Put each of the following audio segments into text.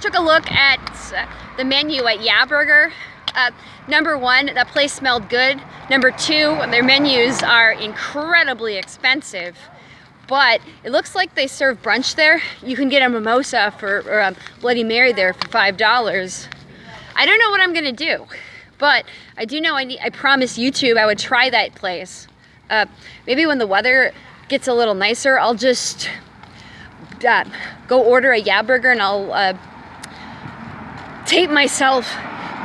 Took a look at uh, the menu at Yeah Burger. Uh, number one, that place smelled good. Number two, their menus are incredibly expensive. But it looks like they serve brunch there. You can get a mimosa for, or a Bloody Mary there for $5. I don't know what I'm gonna do, but I do know I, need, I promised YouTube I would try that place. Uh, maybe when the weather gets a little nicer, I'll just uh, go order a Yeah Burger and I'll uh, tape myself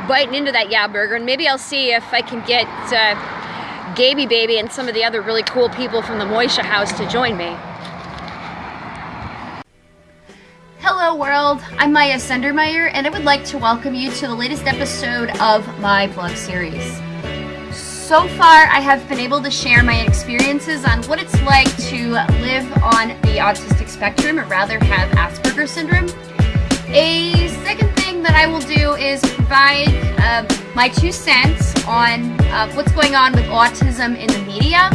biting into that Yeah Burger and maybe I'll see if I can get uh, Gaby Baby and some of the other really cool people from the Moishe house to join me. Hello world, I'm Maya Sendermeyer and I would like to welcome you to the latest episode of my vlog series. So far I have been able to share my experiences on what it's like to live on the autistic spectrum or rather have Asperger's syndrome. A second that I will do is provide uh, my two cents on uh, what's going on with autism in the media.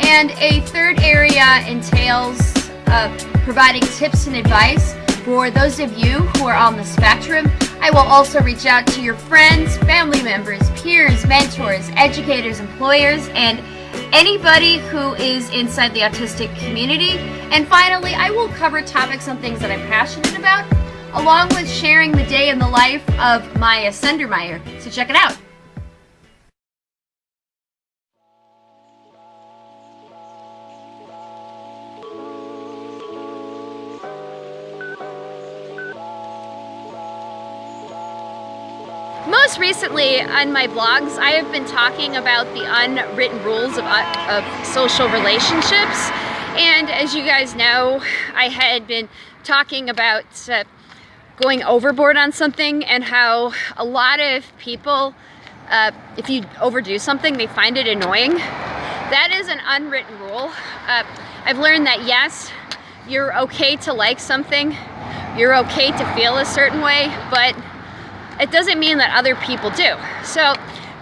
And a third area entails uh, providing tips and advice for those of you who are on the spectrum. I will also reach out to your friends, family members, peers, mentors, educators, employers, and anybody who is inside the autistic community. And finally, I will cover topics on things that I'm passionate about along with sharing the day in the life of Maya Sendermeyer. So check it out. Most recently on my blogs, I have been talking about the unwritten rules of, uh, of social relationships. And as you guys know, I had been talking about uh, going overboard on something and how a lot of people, uh, if you overdo something, they find it annoying. That is an unwritten rule. Uh, I've learned that yes, you're okay to like something, you're okay to feel a certain way, but it doesn't mean that other people do. So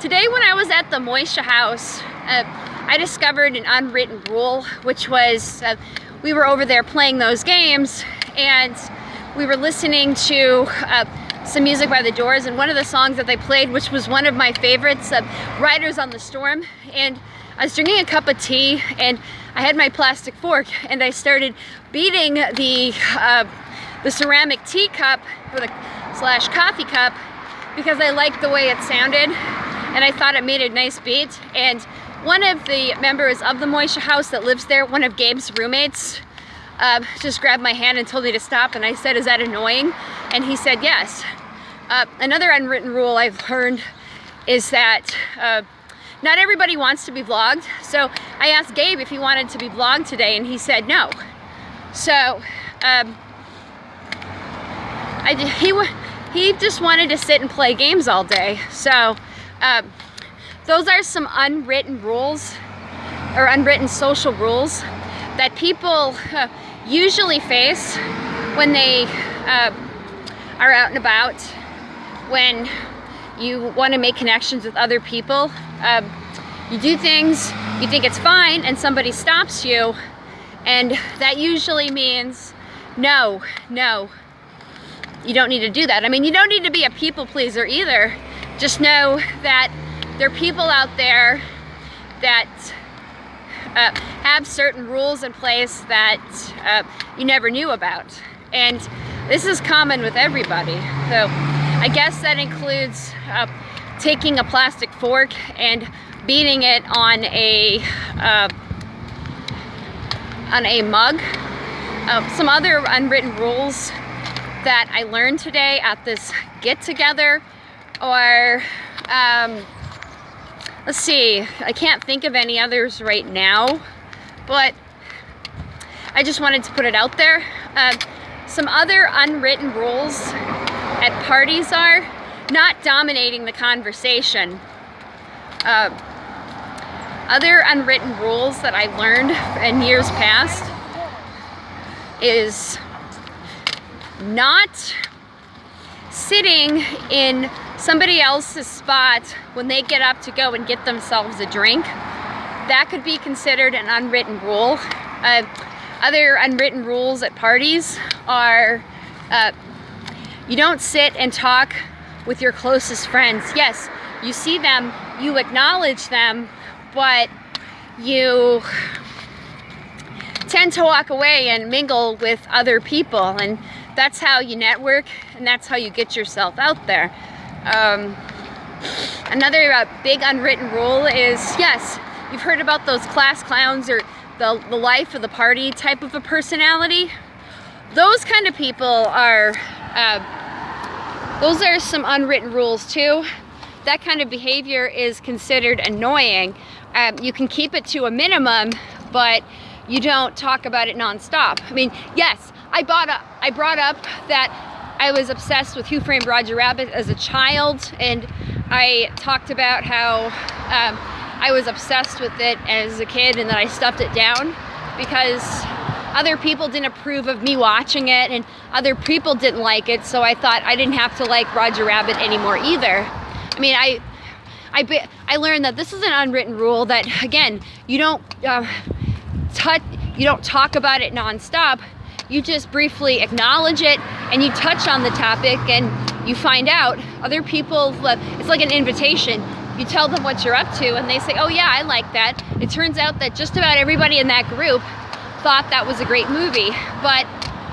today when I was at the Moishe house, uh, I discovered an unwritten rule, which was uh, we were over there playing those games and we were listening to uh, some music by The Doors and one of the songs that they played, which was one of my favorites, uh, Riders on the Storm. And I was drinking a cup of tea and I had my plastic fork and I started beating the, uh, the ceramic teacup or the slash coffee cup because I liked the way it sounded and I thought it made a nice beat. And one of the members of the Moishe house that lives there, one of Gabe's roommates, uh, just grabbed my hand and told me to stop and I said, is that annoying? And he said, yes. Uh, another unwritten rule I've learned is that uh, not everybody wants to be vlogged. So I asked Gabe if he wanted to be vlogged today and he said no. So um, I, he, he just wanted to sit and play games all day. So um, those are some unwritten rules or unwritten social rules that people uh, usually face when they uh, are out and about, when you want to make connections with other people. Um, you do things, you think it's fine, and somebody stops you, and that usually means, no, no, you don't need to do that. I mean, you don't need to be a people pleaser either. Just know that there are people out there that uh, have certain rules in place that uh, you never knew about. And this is common with everybody. So I guess that includes uh, taking a plastic fork and beating it on a uh, on a mug. Uh, some other unwritten rules that I learned today at this get-together or um, Let's see, I can't think of any others right now, but I just wanted to put it out there. Uh, some other unwritten rules at parties are not dominating the conversation. Uh, other unwritten rules that I learned in years past is not sitting in somebody else's spot when they get up to go and get themselves a drink. That could be considered an unwritten rule. Uh, other unwritten rules at parties are uh, You don't sit and talk with your closest friends. Yes, you see them, you acknowledge them, but you tend to walk away and mingle with other people and that's how you network and that's how you get yourself out there. Um, another uh, big unwritten rule is, yes, you've heard about those class clowns or the, the life of the party type of a personality. Those kind of people are, uh, those are some unwritten rules too. That kind of behavior is considered annoying. Um, you can keep it to a minimum, but you don't talk about it nonstop. I mean, yes, I bought up, I brought up that I was obsessed with Who Framed Roger Rabbit as a child, and I talked about how um, I was obsessed with it as a kid and that I stuffed it down because other people didn't approve of me watching it and other people didn't like it, so I thought I didn't have to like Roger Rabbit anymore either. I mean, I I, I learned that this is an unwritten rule that, again, you don't uh, touch, you don't talk about it nonstop. You just briefly acknowledge it and you touch on the topic and you find out other people, it's like an invitation. You tell them what you're up to and they say, oh yeah, I like that. It turns out that just about everybody in that group thought that was a great movie. But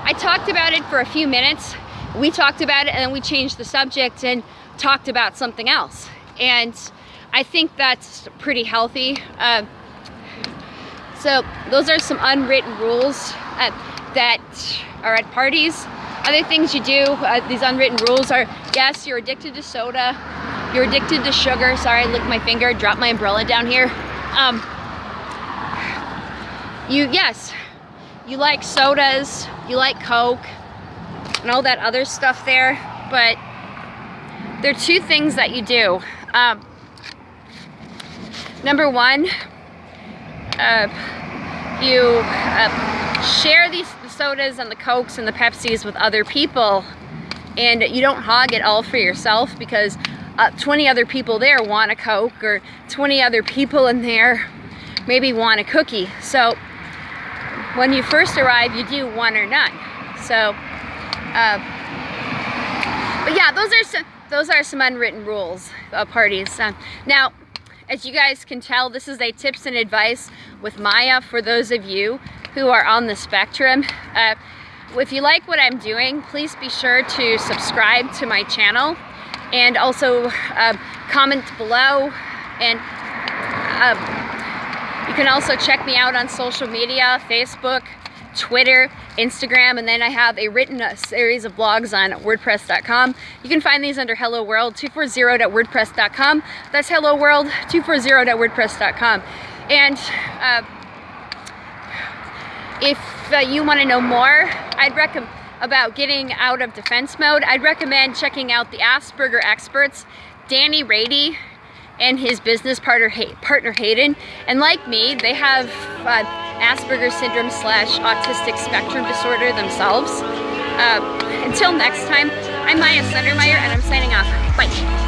I talked about it for a few minutes. We talked about it and then we changed the subject and talked about something else. And I think that's pretty healthy. Uh, so those are some unwritten rules uh, that are at parties. Other things you do, uh, these unwritten rules are, yes, you're addicted to soda, you're addicted to sugar. Sorry, I licked my finger, dropped my umbrella down here. Um, you, yes, you like sodas, you like Coke, and all that other stuff there, but there are two things that you do. Um, number one, uh, you uh, share these the sodas and the Cokes and the Pepsis with other people and you don't hog it all for yourself because uh, 20 other people there want a Coke or 20 other people in there maybe want a cookie. So when you first arrive, you do one or none. So, uh, but yeah, those are some, those are some unwritten rules of parties. Uh, now, as you guys can tell, this is a tips and advice with Maya for those of you who are on the spectrum. Uh, if you like what I'm doing, please be sure to subscribe to my channel and also uh, comment below and uh, you can also check me out on social media, Facebook, Twitter, Instagram, and then I have a written uh, series of blogs on WordPress.com. You can find these under Hello World 240.wordpress.com. That's Hello World 240.wordpress.com. And uh, if uh, you want to know more, I'd recommend about getting out of defense mode, I'd recommend checking out the Asperger experts, Danny Raede and his business partner, partner Hayden. And like me, they have uh, Asperger's syndrome slash autistic spectrum disorder themselves. Uh, until next time, I'm Maya Sundermeyer and I'm signing off. Bye.